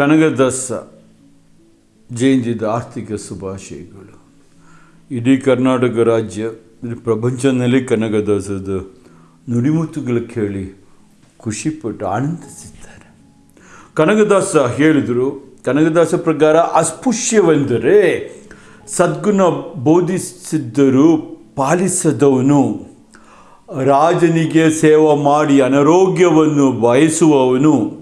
ಕನಕದಾಸ ಜಯಂತಿದ ಆರ್ಥಿಕ ಶುಭಾಶಯಗಳು. ಇಡೀ ಕರ್ನಾಟಕ ರಾಜ್ಯ ಪ್ರಪಂಚದಲ್ಲಿ ಕನಕದಾಸದ ನುಡಿಮುತ್ತುಗಳು ಕೇಳಿ ಖುಷಿಪಟ್ಟು ಆನಂದಿಸಿದ್ದಾರೆ ಕನಕದಾಸ ಹೇಳಿದರು ಕನಕದಾಸ ಪ್ರಕಾರ ಅಸ್ಪೃಶ್ಯವೆಂದರೆ ಸದ್ಗುಣ ಬೋಧಿಸಿದ್ದರೂ ಪಾಲಿಸದವನು ರಾಜನಿಗೆ ಸೇವೆ ಮಾಡಿ ಅನಾರೋಗ್ಯವನ್ನು ಬಯಸುವವನು.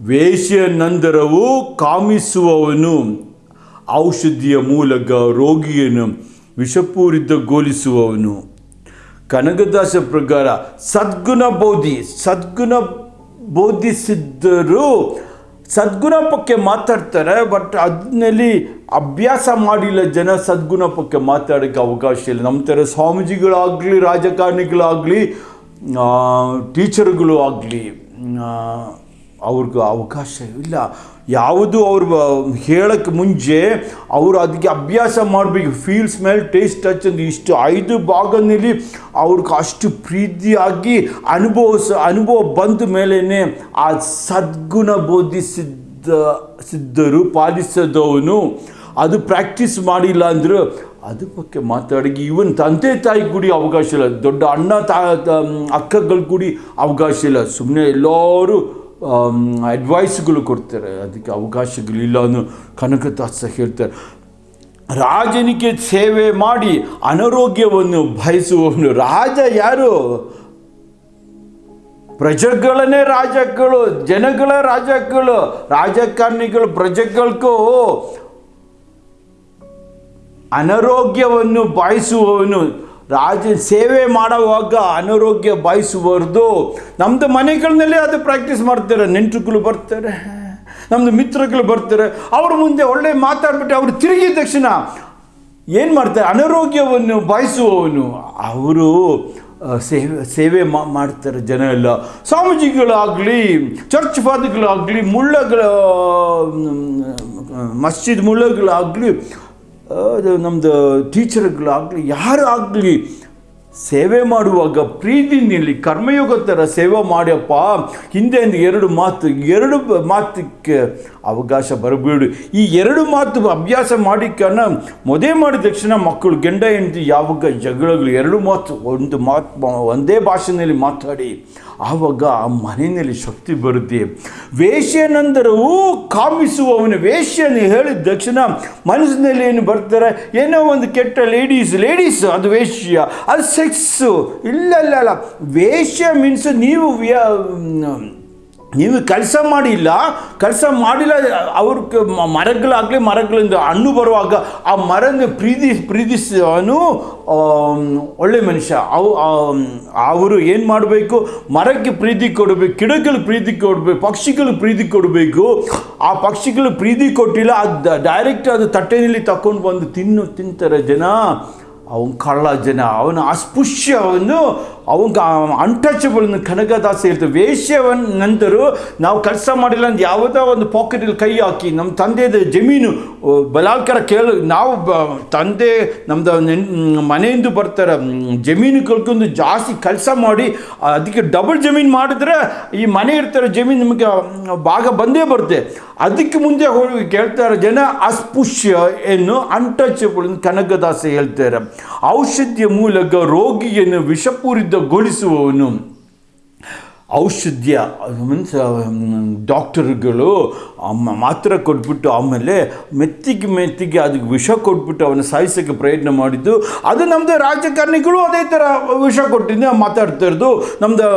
ವೇಶ್ಯ ನಂತರವೂ ಕಾಮಿಸುವವನು. ಔಷಧಿಯ ಮೂಲಕ ರೋಗಿಯನ್ನು ವಿಷಪೂರಿತಗೊಳಿಸುವವನು. ಕನಕದಾಸ ಪ್ರಕಾರ ಸದ್ಗುಣ ಬೋಧಿ, ಸದ್ಗುಣ ಬೋಧಿಸಿದ್ದರೂ ಸದ್ಗುಣ ಪಕ್ಕೆ ಮಾತಾಡ್ತಾರೆ, ಬಟ್ ಅದನ್ನಲ್ಲಿ ಅಭ್ಯಾಸ ಮಾಡಿಲ್ಲ ಜನ ಸದ್ಗುಣ ಪಕ್ಕೆ ಮಾತಾಡೋಕ್ಕೆ ಅವಕಾಶ ಇಲ್ಲ. ನಮ್ಮ ಥರ ಸ್ವಾಮೀಜಿಗಳಾಗಲಿ, ರಾಜಕಾರಣಿಗಳಾಗಲಿ ಟೀಚರ್ಗಳು ಆಗಲಿ ಅವ್ರಿಗೆ ಅವಕಾಶ ಇಲ್ಲ. ಯಾವುದು ಅವ್ರು ಹೇಳೋಕ್ಕೆ ಮುಂಚೆ ಅವರು ಅದಕ್ಕೆ ಅಭ್ಯಾಸ ಮಾಡಬೇಕು. ಫೀಲ್ ಸ್ಮೆಲ್ ಟೇಸ್ಟ್ ಟಚ್ ಅಂತ ಇಷ್ಟು ಐದು ಭಾಗದಲ್ಲಿ ಅವ್ರಿಗೆ ಅಷ್ಟು ಪ್ರೀತಿಯಾಗಿ ಅನುಭವಿಸ, ಅನುಭವ ಬಂದ ಮೇಲೇ ಆ ಸದ್ಗುಣ ಬೋಧಿಸಿದ್ದ, ಸಿದ್ಧರು, ಪಾಲಿಸದವನು ಅದು ಪ್ರಾಕ್ಟೀಸ್ ಮಾಡಿಲ್ಲ ಅಂದ್ರೆ ಅದು ಬಗ್ಗೆ ಮಾತಾಡಿ ಇವನ್ ತಂದೆ ತಾಯಿ ಕೂಡಿ ಅವಕಾಶ ಇಲ್ಲ. ದೊಡ್ಡ ಅಣ್ಣ ತಾ ಅಕ್ಕಗಳು ಕೂಡಿ ಅವಕಾಶ ಇಲ್ಲ. ಸುಮ್ಮನೆ ಎಲ್ಲರೂ ಅಡ್ವೈಸ್ಗಳು ಕೊಡ್ತಾರೆ. ಅದಕ್ಕೆ ಅವಕಾಶಗಳಿಲ್ಲ ಅನ್ನೋ ಕನಕದಾಸ ಹೇಳ್ತಾರೆ. ರಾಜನಿಗೆ ಸೇವೆ ಮಾಡಿ ಅನಾರೋಗ್ಯವನ್ನು ಬಯಸುವವನು ರಾಜ ಯಾರು? ಪ್ರಜೆಗಳನ್ನೇ ರಾಜಗಳು, ಜನಗಳ ರಾಜಗಳು, ರಾಜಕಾರಣಿಗಳು ಪ್ರಜೆಗಳಿಗೂ ಅನಾರೋಗ್ಯವನ್ನು ಬಾಯಿಸುವವನು ರಾಜ ಸೇವೆ ಮಾಡುವಾಗ ಅನಾರೋಗ್ಯ ಬಾಯಿಸಬಾರ್ದು ನಮ್ಮದು ಮನೆಗಳನ್ನಲ್ಲೇ ಅದು ಪ್ರಾಕ್ಟೀಸ್ ಮಾಡ್ತಾರೆ. ನೆಂಟರುಗಳು ಬರ್ತಾರೆ ನಮ್ಮದು ಮಿತ್ರಗಳು ಬರ್ತಾರೆ. ಅವ್ರ ಮುಂದೆ ಒಳ್ಳೆ ಮಾತಾಡ್ಬಿಟ್ಟು ಅವರು ತಿರುಗಿದ ತಕ್ಷಣ ಏನು ಮಾಡ್ತಾರೆ? ಅನಾರೋಗ್ಯವನ್ನು ಬಾಯಿಸುವವನು. ಅವರು ಸೇವೆ ಸೇವೆ ಮಾಡ್ತಾರೆ ಜನ ಎಲ್ಲ ಸ್ವಾಮೀಜಿಗಳಾಗಲಿ ಚರ್ಚ್ ಫಾದರ್ಗಳಾಗಲಿ ಮುಳ್ಳಗಳ ಮಸ್ಜಿದ್ ಮುಳ್ಳಗಳಾಗಲಿ ನಮ್ಮದು ಟೀಚರ್ಗಳಾಗಲಿ ಯಾರು ಆಗಲಿ ಸೇವೆ ಮಾಡುವಾಗ ಪ್ರೀತಿನಲ್ಲಿ ಕರ್ಮಯೋಗ ಥರ ಸೇವೆ ಮಾಡ್ಯಪ್ಪ. ಹಿಂದೆ ಎರಡು ಮಾತು, ಎರಡು ಮಾತಕ್ಕೆ ಅವಕಾಶ ಬರಬೇಡಿ. ಈ ಎರಡು ಮಾತು ಅಭ್ಯಾಸ ಮಾಡಿಕನ ಮೊದೇ ಮಾಡಿದ ತಕ್ಷಣ ಮಕ್ಕಳು ಗಂಡ ಹೆಂಡತಿ ಯಾವಾಗ ಜಗಳಗಳು, ಎರಡು ಮಾತು, ಒಂದು ಮಾತು, ಒಂದೇ ಭಾಷೆಯಲ್ಲಿ ಮಾತಾಡಿ, ಆವಾಗ ಆ ಮನೆಯಲ್ಲಿ ಶಕ್ತಿ ಬರುತ್ತೆ. ವೇಶ್ಯನಂದರವೂ ಕಾಮಿಸುವವನು ವೇಶ್ಯನ ಹೇಳಿದ ತಕ್ಷಣ ಮನಸ್ಸಿನಲ್ಲಿ ಏನು ಬರ್ತಾರೆ? ಏನೋ ಒಂದು ಕೆಟ್ಟ ಲೇಡೀಸ್ ಲೇಡೀಸ್ ಅದು ವೇಶ್ಯ ಅದು ಸೆಕ್ಸು ಇಲ್ಲ ಇಲ್ಲ ವೇಶ್ಯ ಮೀನ್ಸ್, ನೀವು ನೀವು ಕೆಲಸ ಮಾಡಿಲ್ಲ ಕೆಲಸ ಮಾಡಿಲ್ಲ ಅವ್ರ ಮರಗಳಾಗಲಿ ಮರಗಳಿಂದ ಹಣ್ಣು ಬರುವಾಗ ಆ ಮರನ ಪ್ರೀತಿ, ಪ್ರೀತಿಸೋನು ಒಳ್ಳೆ ಮನುಷ್ಯ. ಅವು ಅವರು ಏನು ಮಾಡಬೇಕು? ಮರಕ್ಕೆ ಪ್ರೀತಿ ಕೊಡಬೇಕು ಗಿಡಗಳು ಪ್ರೀತಿ ಕೊಡಬೇಕು ಪಕ್ಷಿಗಳು ಪ್ರೀತಿ ಕೊಡಬೇಕು. ಆ ಪಕ್ಷಿಗಳು ಪ್ರೀತಿ ಕೊಟ್ಟಿಲ್ಲ ಅದು ಡೈರೆಕ್ಟ್ ಅದು ತಟ್ಟೆಯಲ್ಲಿ ತಗೊಂಡು ಬಂದು ತಿನ್ನು, ತಿಂತಾರೆ ಜನ. ಅವನ ಕಳ್ಳ ಜನ ಅವನ ಅಸ್ಪೃಶ್ಯವನ್ನು ಅವನ ಅನ್ಟಚಬಲ್ನ ಕನಕದಾಸ ಇರ್ತದೆ. ವೇಷ್ಯವನ್ನ ನಂತರ ನಾವು ಕೆಲಸ ಮಾಡಿಲ್ಲ ಅಂತ ಯಾವುದೋ ಒಂದು ಪಾಕೆಟಲ್ಲಿ ಕೈ ಹಾಕಿ ನಮ್ಮ ತಂದೆಯ ಜಮೀನು ಬಲಾತ್ಕಾರ ಕೇಳ ನಾವು ತಂದೆ ನಮ್ಮದು ಮನೆಯಿಂದ ಬರ್ತಾರೆ ಜಮೀನು ಕಳ್ಕೊಂಡು ಜಾಸ್ತಿ ಕೆಲಸ ಮಾಡಿ, ಅದಕ್ಕೆ ಡಬಲ್ ಜಮೀನು ಮಾಡಿದ್ರೆ ಈ ಮನೆ ಇರ್ತಾರೆ ಜಮೀನು ನಿಮಗೆ ಭಾಗ ಬಂದೇ ಬರುತ್ತೆ. ಅದಕ್ಕೆ ಮುಂದೆ ಹೋಗಿ ಕೇಳ್ತಾರೆ ಜನ ಅಸ್ಪೃಶ್ಯ ಎನ್ನು ಅನ್ಟಚಬಲ್ ಕನಕದಾಸ ಹೇಳ್ತಾರೆ. ಔಷಧಿಯ ಮೂಲಕ ರೋಗಿಯನ್ನು ವಿಷಪೂರಿತಗೊಳಿಸುವವನು ಔಷಧ್ಯ ಮೀನ್ಸ್ ಡಾಕ್ಟರ್ಗಳು ಮಾತ್ರ ಕೊಟ್ಬಿಟ್ಟು ಆಮೇಲೆ ಮೆತ್ತಿಗೆ ಮೆತ್ತಿಗೆ ಅದಕ್ಕೆ ವಿಷ ಕೊಟ್ಬಿಟ್ಟು ಅವನ ಸಾಯಿಸೋಕ್ಕೆ ಪ್ರಯತ್ನ ಮಾಡಿದ್ದು. ಅದು ನಮ್ಮದು ರಾಜಕಾರಣಿಗಳು ಅದೇ ಥರ ವಿಷ ಕೊಟ್ಟಿದ್ದೆ ಮಾತಾಡ್ತಾ ಇರೋದು. ನಮ್ಮದು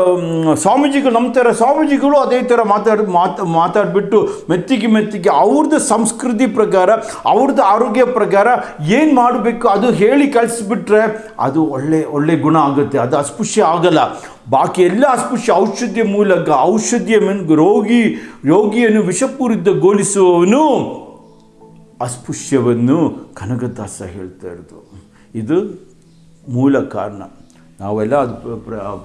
ಸ್ವಾಮೀಜಿಗಳು, ನಮ್ಮ ಥರ ಸ್ವಾಮೀಜಿಗಳು ಅದೇ ಥರ ಮಾತಾಡಿ, ಮಾತು, ಮಾತಾಡಿಬಿಟ್ಟು ಮೆತ್ತಿಗೆ ಮೆತ್ತಿಗೆ ಅವ್ರದ್ದು ಸಂಸ್ಕೃತಿ ಪ್ರಕಾರ ಅವ್ರದ್ದು ಆರೋಗ್ಯ ಪ್ರಕಾರ ಏನು ಮಾಡಬೇಕು ಅದು ಹೇಳಿ ಕಳಿಸ್ಬಿಟ್ರೆ ಅದು ಒಳ್ಳೆ ಒಳ್ಳೆ ಗುಣ ಆಗುತ್ತೆ. ಅದು ಅಸ್ಪೃಶ್ಯ ಆಗಲ್ಲ. ಬಾಕಿ ಎಲ್ಲ ಅಸ್ಪೃಶ್ಯ ಔಷಧಿಯ ಮೂಲಕ ಔಷಧಿಯ ಮನ್ ರೋಗಿ ರೋಗಿಯನ್ನು ವಿಷಪೂರಿತಗೊಳಿಸುವವನು ಅಸ್ಪೃಶ್ಯವನ್ನು ಕನಕದಾಸ ಹೇಳ್ತಾ ಇರೋದು. ಇದು ಮೂಲ ಕಾರಣ. ನಾವೆಲ್ಲ ಅದು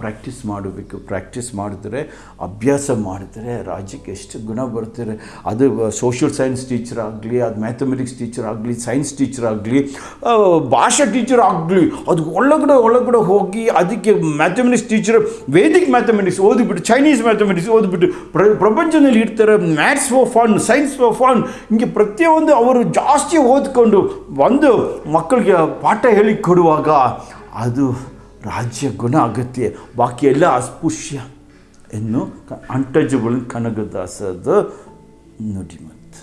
ಪ್ರಾಕ್ಟೀಸ್ ಮಾಡಬೇಕು. ಪ್ರಾಕ್ಟೀಸ್ ಮಾಡಿದ್ರೆ, ಅಭ್ಯಾಸ ಮಾಡಿದ್ರೆ ರಾಜ್ಯಕ್ಕೆ ಎಷ್ಟು ಗುಣ ಬರ್ತಾರೆ ಅದು ಸೋಷಿಯಲ್ ಸೈನ್ಸ್ ಟೀಚರ್ ಆಗಲಿ, ಅದು ಮ್ಯಾಥಮೆಟಿಕ್ಸ್ ಟೀಚರ್ ಆಗಲಿ ಸೈನ್ಸ್ ಟೀಚರ್ ಆಗಲಿ ಭಾಷಾ ಟೀಚರ್ ಆಗಲಿ, ಅದು ಒಳಗಡೆ ಒಳಗಡೆ ಹೋಗಿ ಅದಕ್ಕೆ ಮ್ಯಾಥಮೆಟಿಕ್ಸ್ ಟೀಚರ್ ವೇದಿಕ್ ಮ್ಯಾಥಮೆಟಿಕ್ಸ್ ಓದಿಬಿಟ್ಟು ಚೈನೀಸ್ ಮ್ಯಾಥಮೆಟಿಕ್ಸ್ ಓದಿಬಿಟ್ಟು, ಪ್ರ, ಪ್ರಪಂಚದಲ್ಲಿ ಇಡ್ತಾರೆ maths for fun science for fun ಹಿಂಗೆ ಪ್ರತಿಯೊಂದು ಅವರು ಜಾಸ್ತಿ ಓದ್ಕೊಂಡು, ಒಂದು ಮಕ್ಕಳಿಗೆ ಪಾಠ ಹೇಳಿ ಕೊಡುವಾಗ ಅದು ರಾಜ್ಯ ಗುಣ ಅಗತ್ಯ ಬಾಕಿ ಎಲ್ಲ ಅಸ್ಪೃಶ್ಯ ಎನ್ನು ಅಂಟಜಬಲ್ ಕನಗದಾಸದ ನುಡಿಮತ್ತು.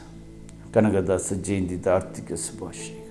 ಕನಗದಾಸ ಜಯಂತಿದ ಆರ್ಥಿಕ ಶುಭಾಶಯ